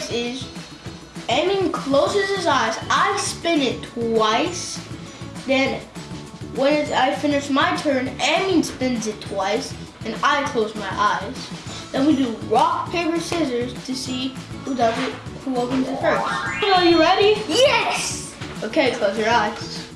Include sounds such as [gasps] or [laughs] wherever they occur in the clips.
works is Emin closes his eyes. I spin it twice. Then when I finish my turn, Emin spins it twice. And I close my eyes. Then we do rock, paper, scissors to see who does it, who opens it first. Are you ready? Yes! Okay, close your eyes.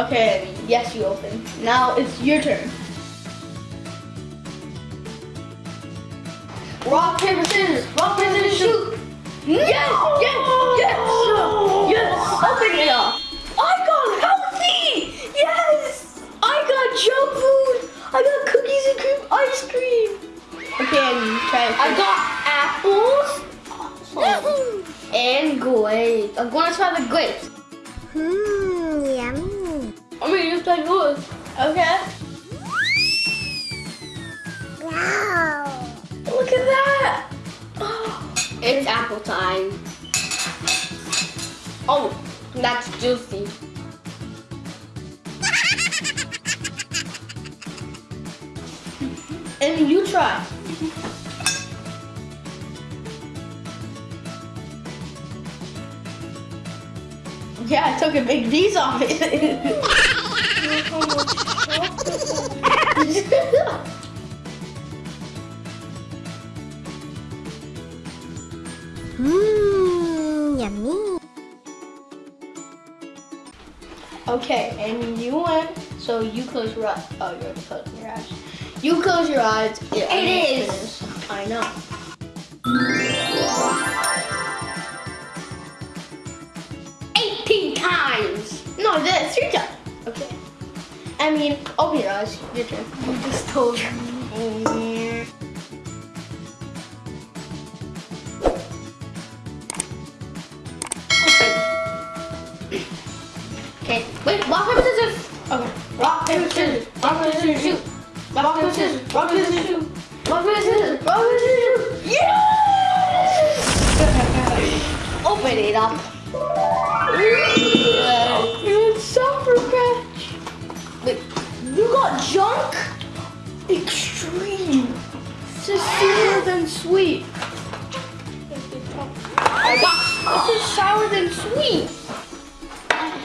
Okay, yes, you open. Now it's your turn. Rock, paper, scissors. Rock, paper, scissors, shoot. Yes, yes, yes, yes. Open it up. I got healthy! Yes! I got junk food! I got cookies and cream ice cream! Okay, try it. I got apples oh. and grapes. I'm gonna try the grapes. Mmm, I'm gonna use my yours. Okay. Wow. Look at that! Oh, [gasps] it's apple time. Oh, that's juicy. [laughs] and you try. [laughs] Yeah, I took a big piece off it. [laughs] okay, and you win, so you close your eyes. Oh, you're closing your eyes. You close your eyes. It it is. is. I know. Eighteen times. No, that's your turn. Okay. I mean, open your eyes. Your turn. You just told me. Okay, wait, rock, paper, scissors. Okay. Rock, paper, scissors. Rock, paper, scissors, shoot. Rock, paper, scissors. Rock, paper, scissors, shoot. Rock, paper, scissors. Rock, paper, scissors. shoot. Yes! Open it up. It's Sour Patch. Wait, You got junk? Extreme. This is sweeter than sweet. Oh, I got. This is sour than sweet.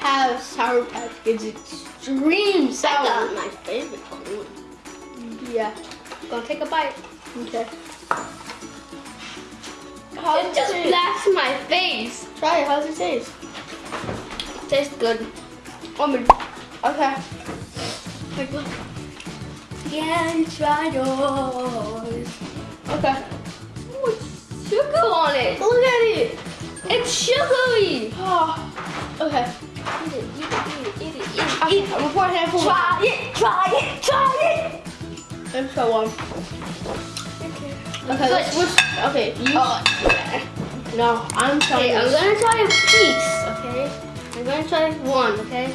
Have Sour Patch Kids Extreme Sour. got my favorite one. Yeah. Gonna take a bite. Okay. How It just blasted my face. Try it. How's it taste? Tastes good. Oh my. Okay. Yeah, try yours. Okay. With sugar on it. Look at it. It's sugary. Oh. Okay. Eat it, eat it, eat it, eat it, eat it. I'm gonna pour a handful. Try it, try it, try it. Let's go on. Okay. Okay. Let's switch. Okay. You. Oh, No, I'm trying. okay, I'm gonna try a piece, okay? I'm gonna try one, okay?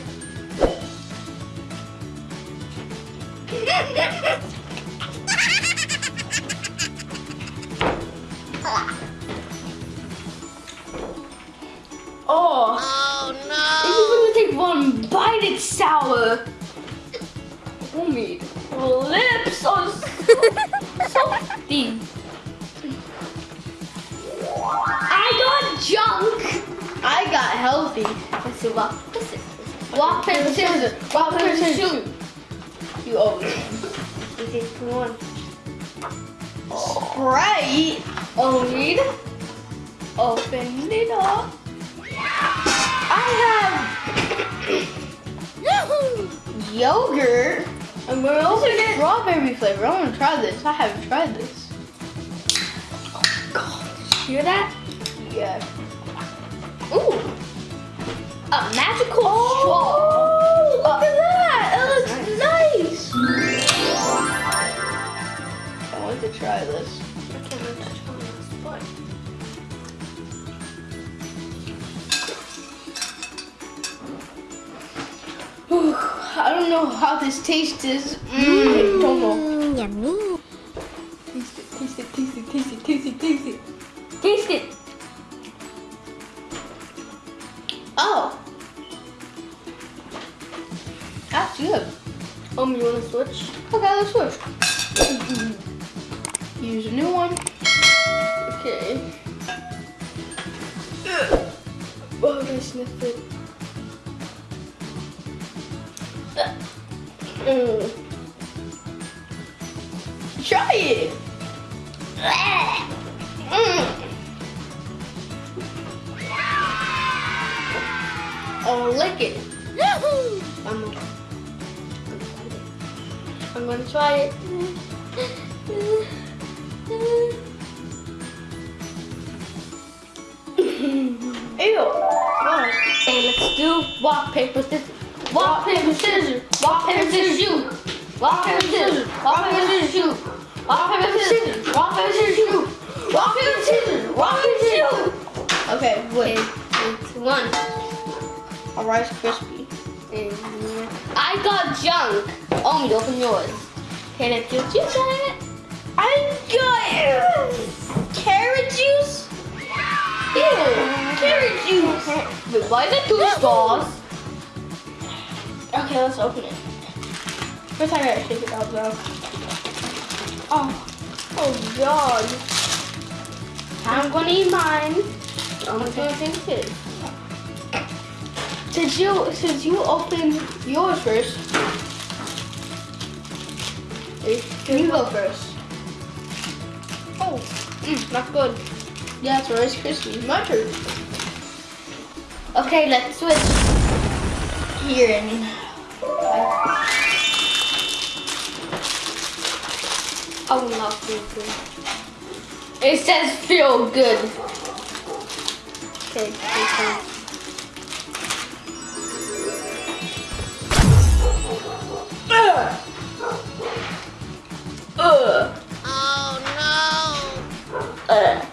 It's. Oh me, lips are [laughs] so. I got junk. I got healthy. Let's see what this is. Rock, paper, scissors. Rock, paper, scissors. You open. This is one. Sprite. Oh, Read. Open it up. I have yogurt. This open is it. strawberry flavor. I want to try this. I haven't tried this. Oh my god. Hear that? Yeah. Ooh. A magical straw. Oh, look Uh, at that. It looks nice. I want to try this. Know how this tastes. Mmm. Don't know. Mmm, yummy. Taste it, taste it, taste it, taste it, taste it, taste it. Taste it. Oh. That's good. Um, you wanna switch? Okay, let's switch. Use a new one. Okay. Oh, I sniffed it. Mm. Try it. Mm. Oh, lick it. [laughs] I'm gonna, I'm gonna try it. [laughs] Ew. Wow. Okay, let's do rock, paper, scissors. Rock, paper, scissors. Rock, paper, scissors, shoot. Rock, paper, scissors. Rock, paper, scissors, shoot. Rock, paper, scissors. Rock, paper, scissors, shoot. Rock, paper, scissors. Rock, paper, scissors. Okay, wait. It's one. A Rice Krispie. I got junk. Oh, you open yours. Okay, let's do you try it. I got carrot juice. Ew, carrot juice. [laughs] Wait, why is it two straws? Okay, let's open it. First, I gotta shake it out though. Oh, oh God. I'm gonna eat mine. I'm gonna think it. Since you since you opened yours first, can you go first? Oh, mm, not good. Yeah, it's Rice Krispies. My turn. Okay, let's switch. Here, I I will not feel good. It says feel good. Okay, okay. Ugh. Ugh. Oh Uh.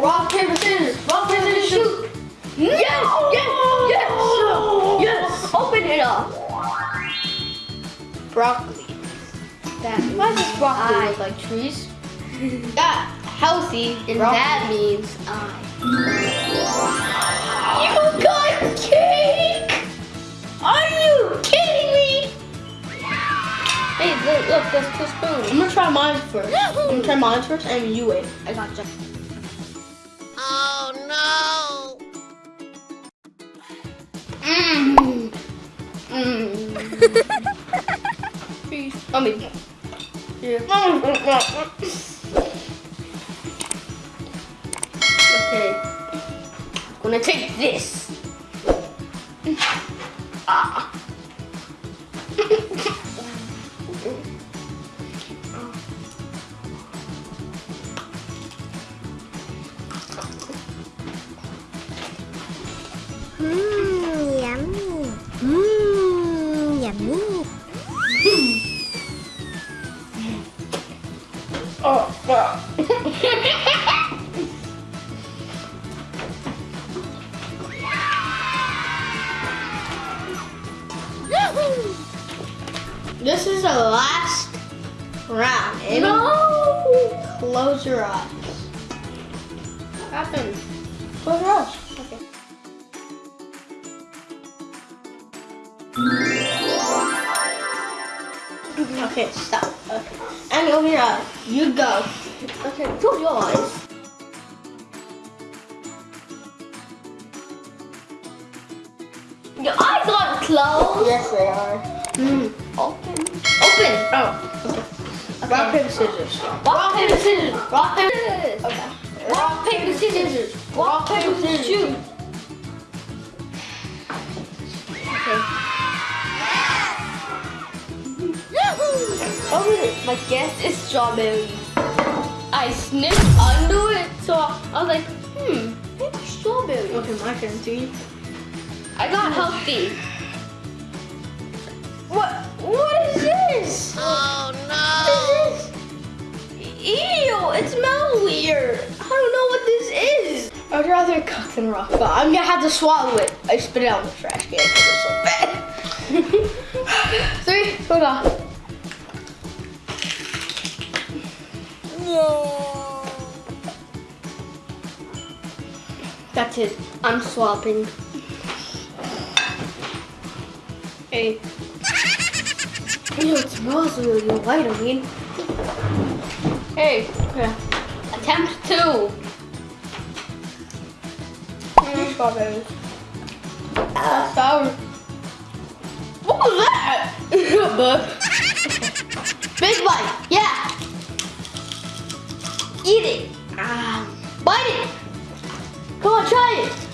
Rock, paper, scissors. Rock, paper, scissors, shoot. Yes, yes, yes, yes. Open it up. Broccoli. That Why does broccoli I. look like trees? [laughs] Yeah, healthy. And broccoli. that means I. You got cake! Are you kidding me? Hey, look, look, there's two spoons. I'm gonna try mine first. I'm gonna try mine first, and you wait. I got you. Oh no! Mmm. Mmm. I mean, Okay. [laughs] Gonna take this. Ah. [laughs] This is the last round. no. Close your eyes. What happened. Close your eyes. Okay. Okay, stop. Okay. And open your eyes. You go. Okay, close your eyes. Your eyes aren't closed. Yes, they are. Mm. Open. Open. Oh, okay. Rock, paper, scissors. Rock, paper, scissors. Rock, paper, scissors. Okay. Rock, paper, scissors. Rock, paper, scissors. Shoot. Okay. It. My guess is strawberry. I sniffed under it, so I was like, hmm, maybe strawberry. Okay, my turn. See? I got healthy. It smells weird. I don't know what this is. I'd rather cook than rock, but I'm gonna have to swallow it. I spit it out in the trash can because it's so bad. [laughs] On. no! That's it. I'm swapping. Hey. Ew, [laughs] it smells really white, I mean. Okay. Yeah. Attempt two. Mm. Strawberries. Uh, sour. What was that? [laughs] Big bite. Yeah. Eat it. Ah. Bite it. Come on, try it.